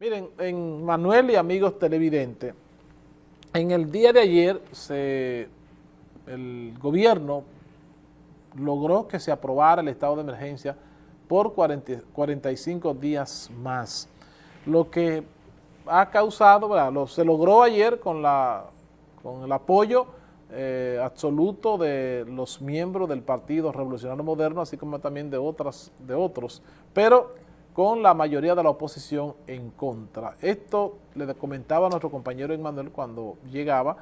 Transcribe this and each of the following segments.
Miren, en Manuel y amigos televidentes, en el día de ayer se, el gobierno logró que se aprobara el estado de emergencia por 45 días más, lo que ha causado, se logró ayer con, la, con el apoyo eh, absoluto de los miembros del Partido Revolucionario Moderno, así como también de, otras, de otros, pero con la mayoría de la oposición en contra. Esto le comentaba a nuestro compañero Emmanuel cuando llegaba,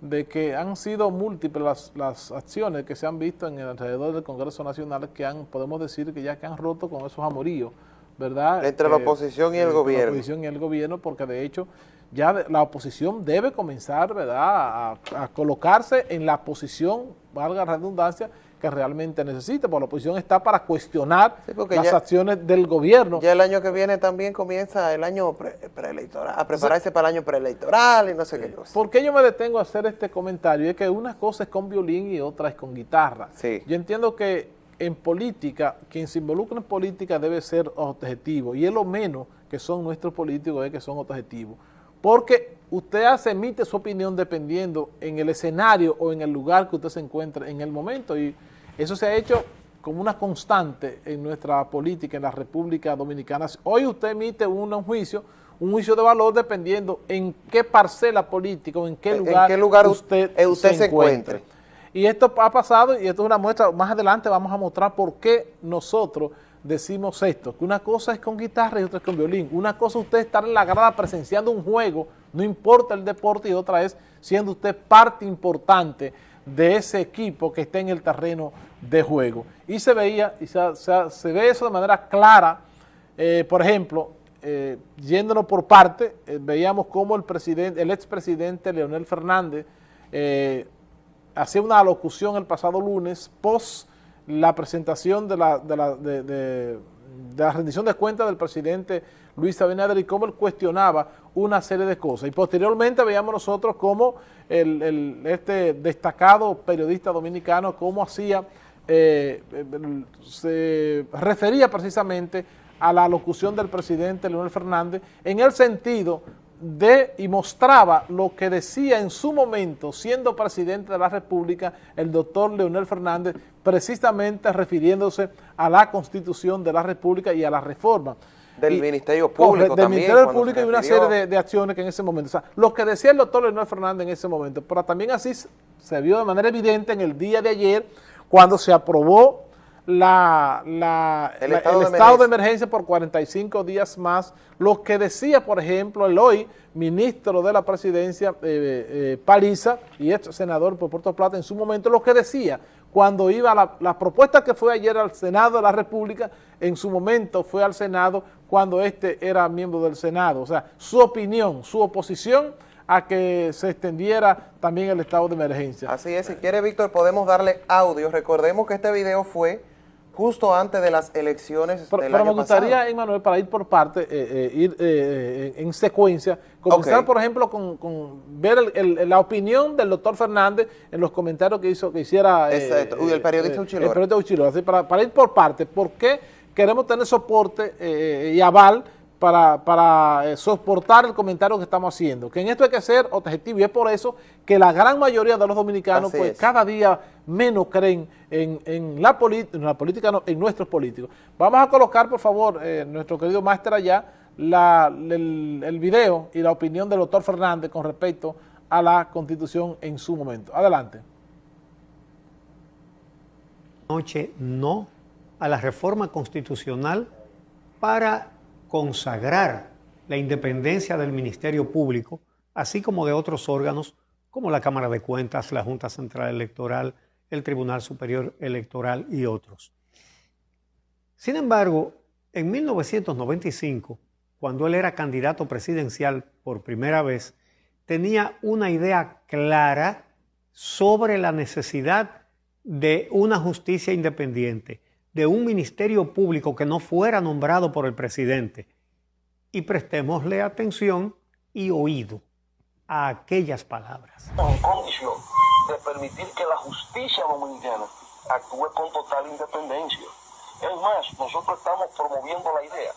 de que han sido múltiples las, acciones que se han visto en el alrededor del Congreso Nacional que han, podemos decir que ya que han roto con esos amoríos, ¿verdad? Entre la eh, oposición y el gobierno. La oposición y el gobierno, porque de hecho ya la oposición debe comenzar, ¿verdad?, a colocarse en la posición, valga la redundancia, que realmente necesita, porque la oposición está para cuestionar las acciones del gobierno. Ya el año que viene también comienza el año preelectoral, a prepararse para el año preelectoral y no sé qué cosa. ¿Por qué yo me detengo a hacer este comentario? Es que una cosa es con violín y otra es con guitarra. Yo entiendo que en política, quien se involucra en política debe ser objetivo, y es lo menos que son nuestros políticos, es que son objetivos. Porque usted hace, emite su opinión dependiendo en el escenario o en el lugar que usted se encuentre en el momento, y eso se ha hecho como una constante en nuestra política en la República Dominicana. Hoy usted emite un juicio, un juicio de valor dependiendo en qué parcela política o en qué lugar, usted, se, encuentre. Y esto ha pasado y esto es una muestra, más adelante vamos a mostrar por qué nosotros decimos esto, que una cosa es con guitarra y otra es con violín. Una cosa es usted estar en la grada presenciando un juego, no importa el deporte, y otra es siendo usted parte importante de ese equipo que está en el terreno de juego. Y se veía, y se, ve eso de manera clara, eh, por ejemplo, eh, yéndonos por parte, eh, veíamos cómo el el expresidente Leonel Fernández hacía una alocución el pasado lunes, post la presentación de la, de la, de, la rendición de cuentas del presidente Luis Abinader y cómo él cuestionaba una serie de cosas. Y posteriormente veíamos nosotros cómo el, este destacado periodista dominicano, cómo hacía, eh, se refería precisamente a la locución del presidente Leonel Fernández en el sentido de y mostraba lo que decía en su momento, siendo presidente de la República, el doctor Leonel Fernández, precisamente refiriéndose a la Constitución de la República y a la reforma. Del Ministerio Público Del Ministerio Público y una serie de, acciones que en ese momento, o sea, lo que decía el doctor Leonel Fernández en ese momento, pero también así se vio de manera evidente en el día de ayer, cuando se aprobó la, el, estado, de, emergencia por 45 días más, lo que decía, por ejemplo, el hoy ministro de la presidencia, eh, eh, Paliza, y ex senador por Puerto Plata en su momento, lo que decía cuando iba la, la propuesta que fue ayer al Senado de la República, en su momento fue al Senado cuando este era miembro del Senado. O sea, su opinión, su oposición a que se extendiera también el estado de emergencia. Así es, si quiere Víctor podemos darle audio. Recordemos que este video fue justo antes de las elecciones pero, pero me gustaría, Emanuel, para ir por parte, eh, eh, ir eh, en secuencia, comenzar, por ejemplo, con, ver la opinión del doctor Fernández en los comentarios que hizo que hiciera el periodista Uchilora. El periodista Uchilora, así, para, para ir por parte, ¿por qué queremos tener soporte y aval para, para eh, soportar el comentario que estamos haciendo. Que en esto hay que ser objetivo y es por eso que la gran mayoría de los dominicanos pues cada día menos creen en, la, en la política, no, en nuestros políticos. Vamos a colocar, por favor, eh, nuestro querido máster allá, la, el, el video y la opinión del doctor Fernández con respecto a la Constitución en su momento. Adelante. Noche no a la reforma constitucional para consagrar la independencia del Ministerio Público, así como de otros órganos como la Cámara de Cuentas, la Junta Central Electoral, el Tribunal Superior Electoral y otros. Sin embargo, en 1995, cuando él era candidato presidencial por primera vez, tenía una idea clara sobre la necesidad de una justicia independiente, de un ministerio público que no fuera nombrado por el presidente. Y prestémosle atención y oído a aquellas palabras. En condición de permitir que la justicia dominicana actúe con total independencia. Es más, nosotros estamos promoviendo la idea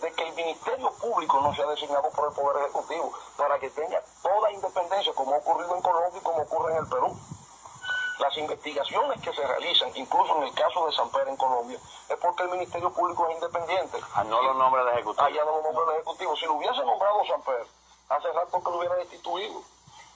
de que el Ministerio Público no sea designado por el Poder Ejecutivo para que tenga toda independencia como ha ocurrido en Colombia y como ocurre en el Perú. Las investigaciones que se realizan, incluso en el caso de San Pedro en Colombia, es porque el Ministerio Público es independiente. Ah, no lo nombra el Ejecutivo. Allá no lo nombra el Ejecutivo. Si lo hubiese nombrado San Pedro, hace rato que lo hubiera destituido,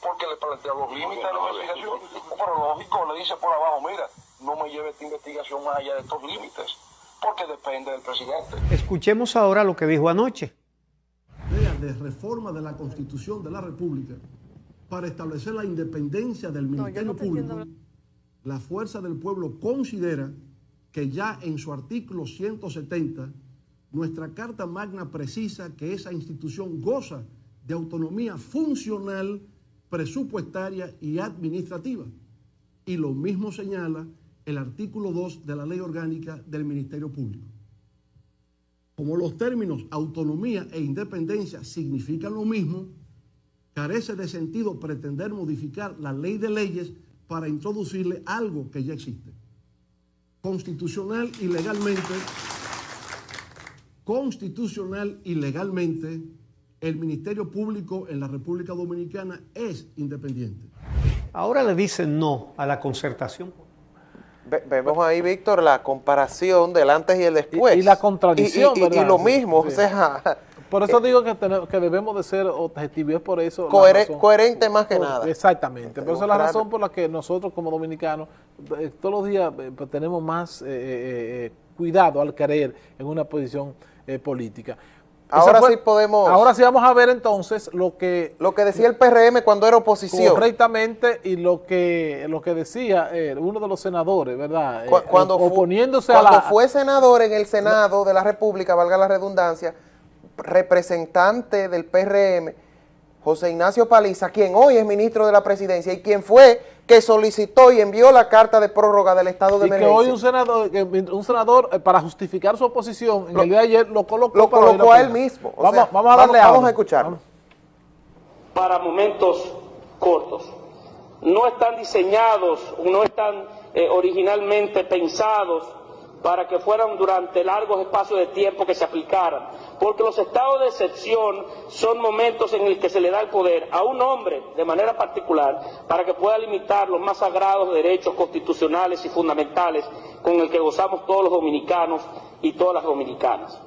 porque le plantea los límites de la investigación. Pero lógico, le dice por abajo, mira, no me lleve esta investigación más allá de estos límites, porque depende del presidente. Escuchemos ahora lo que dijo anoche. de reforma de la Constitución de la República para establecer la independencia del Ministerio Público, la Fuerza del Pueblo considera que ya en su artículo 170, nuestra Carta Magna precisa que esa institución goza de autonomía funcional, presupuestaria y administrativa. Y lo mismo señala el artículo 2 de la Ley Orgánica del Ministerio Público. Como los términos autonomía e independencia significan lo mismo, carece de sentido pretender modificar la ley de leyes para introducirle algo que ya existe. Constitucional y legalmente, constitucional y legalmente, el Ministerio Público en la República Dominicana es independiente. Ahora le dicen no a la concertación vemos ahí, Víctor, la comparación del antes y el después. Y, la contradicción, y, y, lo mismo, o sea... Por eso digo que, que debemos de ser objetivos, es por eso... coherente más que nada. Exactamente, por eso es la razón por la que nosotros como dominicanos eh, todos los días eh, pues, tenemos más eh, cuidado al creer en una posición política. Ahora sí podemos... Ahora sí vamos a ver entonces lo que... Lo que decía el PRM cuando era oposición. Correctamente, y lo que lo que decía eh, uno de los senadores, ¿verdad? Cuando oponiéndose a la... fue senador en el Senado de la República, valga la redundancia, representante del PRM, José Ignacio Paliza, quien hoy es ministro de la presidencia y quien fue que solicitó y envió la carta de prórroga del estado de emergencia. Y que hoy un senador, un senador eh, para justificar su oposición en el día de ayer lo colocó, lo colocó a él mismo. vamos, vamos, a darle vamos, vamos a escuchar. Para momentos cortos. No están diseñados, no están eh, originalmente pensados para que fueran durante largos espacios de tiempo que se aplicaran. Porque los estados de excepción son momentos en los que se le da el poder a un hombre de manera particular para que pueda limitar los más sagrados derechos constitucionales y fundamentales con el que gozamos todos los dominicanos y todas las dominicanas.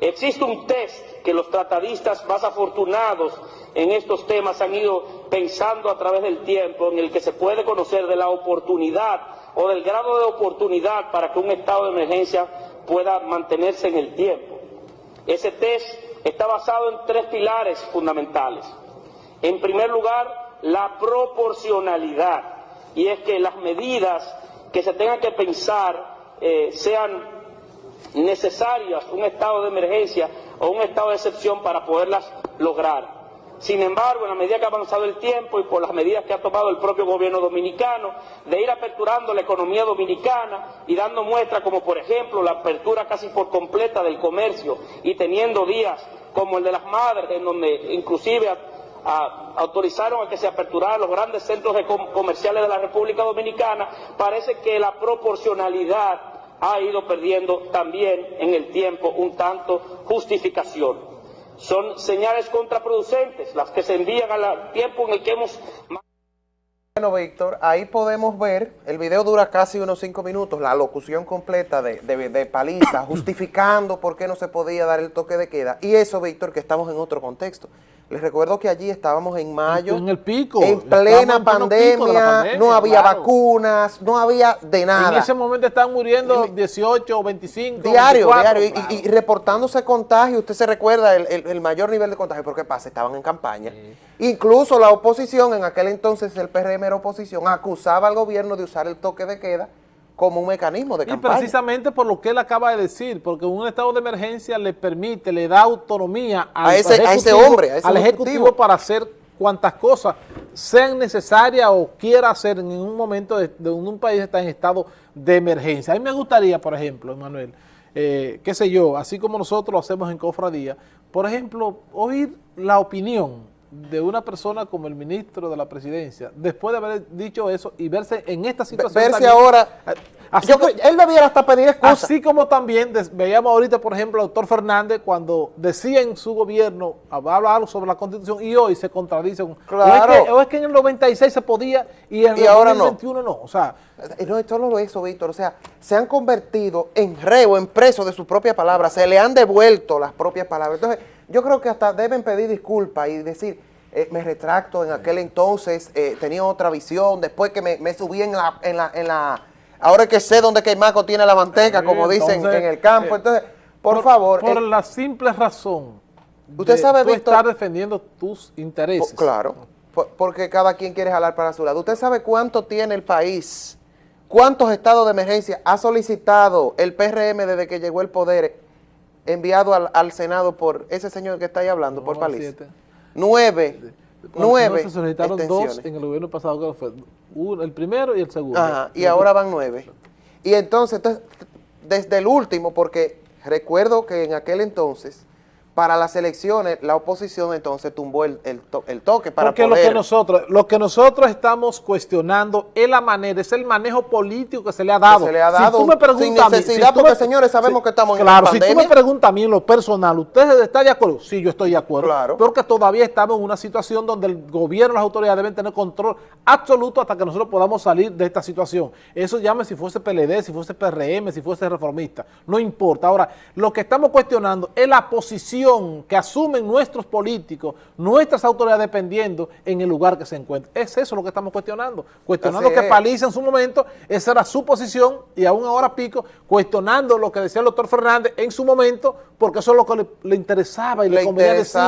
Existe un test que los tratadistas más afortunados en estos temas han ido pensando a través del tiempo en el que se puede conocer de la oportunidad o del grado de oportunidad para que un estado de emergencia pueda mantenerse en el tiempo. Ese test está basado en tres pilares fundamentales. En primer lugar, la proporcionalidad, y es que las medidas que se tengan que pensar eh, sean necesarias, un estado de emergencia o un estado de excepción para poderlas lograr. Sin embargo, en la medida que ha avanzado el tiempo y por las medidas que ha tomado el propio gobierno dominicano, de ir aperturando la economía dominicana y dando muestra como por ejemplo la apertura casi por completa del comercio y teniendo días como el de las madres, en donde inclusive autorizaron a que se aperturaran los grandes centros comerciales de la República Dominicana, parece que la proporcionalidad ha ido perdiendo también en el tiempo un tanto justificación son señales contraproducentes las que se envían al tiempo en el que hemos... Bueno, Víctor, ahí podemos ver, el video dura casi unos cinco minutos, la locución completa de, de, Paliza, justificando por qué no se podía dar el toque de queda. Y eso, Víctor, que estamos en otro contexto. Les recuerdo que allí estábamos en mayo. En el pico. En plena pandemia, no había vacunas, no había de nada. En ese momento están muriendo 18 o 25. Diario, diario. Y, reportándose contagio. Usted se recuerda el, mayor nivel de contagio. ¿Por qué pasa? Estaban en campaña. Incluso la oposición, en aquel entonces el PRM era oposición, acusaba al gobierno de usar el toque de queda como un mecanismo de campaña. Y precisamente por lo que él acaba de decir, porque un estado de emergencia le permite, le da autonomía al a, ese, hombre, al ejecutivo. para hacer cuantas cosas sean necesarias o quiera hacer en un momento de, un país está en estado de emergencia. A mí me gustaría, por ejemplo, Emanuel, eh, qué sé yo, así como nosotros lo hacemos en Cofradía, por ejemplo, oír la opinión de una persona como el ministro de la presidencia, después de haber dicho eso y verse en esta situación. Verse ahora él debiera hasta pedir excusas. Así como también veíamos ahorita, por ejemplo, al doctor Fernández cuando decía en su gobierno, hablaba algo sobre la Constitución y hoy se contradice. Claro. O es que, en el 96 se podía y en el 2021 no. O sea, no es solo eso, Víctor. O sea, se han convertido en reo, en preso de sus propias palabras. Se le han devuelto las propias palabras. Entonces, yo creo que hasta deben pedir disculpas y decir, eh, me retracto, en aquel entonces eh, tenía otra visión, después que me, subí en la, en la, en la, ahora que sé dónde Queimaco tiene la manteca, como dicen en el campo, eh, entonces, por, favor. Por la simple razón usted sabe, tú estar defendiendo tus intereses. claro, porque cada quien quiere jalar para su lado. ¿Usted sabe cuánto tiene el país? ¿Cuántos estados de emergencia ha solicitado el PRM desde que llegó el poder enviado al, Senado por ese señor que está ahí hablando, por Paliza? Nueve. nueve. Se solicitaron dos en el gobierno pasado, que fue el primero y el segundo. y ahora van nueve. Y entonces, entonces, desde el último, porque recuerdo que en aquel entonces para las elecciones, la oposición entonces tumbó el, el, toque para Porque lo que, nosotros, lo que nosotros estamos cuestionando es la manera, es el manejo político que se le ha dado. se le ha dado sin necesidad, porque señores sabemos que estamos en Claro, si tú me preguntas a mí en lo personal, ¿usted está de acuerdo? Sí, yo estoy de acuerdo. Claro. Porque todavía estamos en una situación donde el gobierno, las autoridades deben tener control absoluto hasta que nosotros podamos salir de esta situación. Eso llame si fuese PLD, si fuese PRM, si fuese reformista, no importa. Ahora, lo que estamos cuestionando es la posición que asumen nuestros políticos, nuestras autoridades dependiendo en el lugar que se encuentren. Es eso lo que estamos cuestionando. Cuestionando que Paliza en su momento, esa era su posición y aún ahora pico, cuestionando lo que decía el doctor Fernández en su momento, porque eso es lo que le, interesaba y le, convenía decir.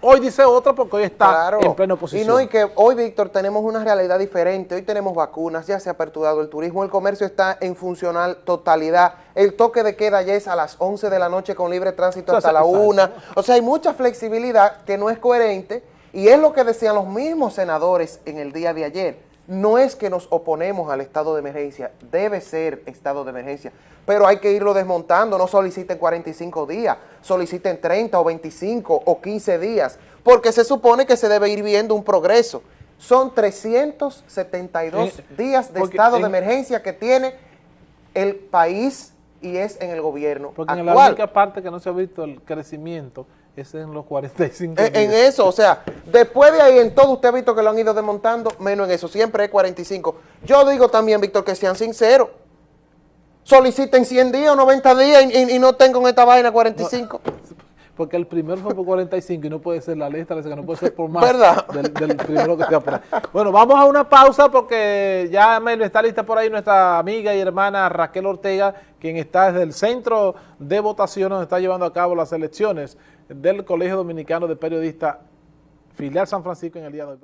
Hoy dice otra porque hoy está en plena oposición. Y no, y que hoy, Víctor, tenemos una realidad diferente. Hoy tenemos vacunas, ya se ha aperturado el turismo, el comercio está en funcional totalidad. El toque de queda ya es a las 11 de la noche con libre tránsito hasta la 1. O sea, hay mucha flexibilidad que no es coherente y es lo que decían los mismos senadores en el día de ayer. No es que nos oponemos al estado de emergencia, debe ser estado de emergencia, pero hay que irlo desmontando, no soliciten 45 días, soliciten 30 o 25 o 15 días, porque se supone que se debe ir viendo un progreso. Son 372 eh, días de estado de emergencia que tiene el país y es en el gobierno Porque en la única parte que no se ha visto el crecimiento es en los 45 en, en eso, o sea, después de ahí en todo usted ha visto que lo han ido desmontando, menos en eso, siempre es 45. Yo digo también, Víctor, que sean sinceros. Soliciten 100 días o 90 días y, no tengo en esta vaina 45 porque el primero fue por 45 y no puede ser la lista, que no puede ser por más ¿verdad? Del, primero que te por Bueno, vamos a una pausa porque ya está lista por ahí nuestra amiga y hermana Raquel Ortega, quien está desde el centro de votación donde está llevando a cabo las elecciones del Colegio Dominicano de Periodistas, filial San Francisco en el día de hoy.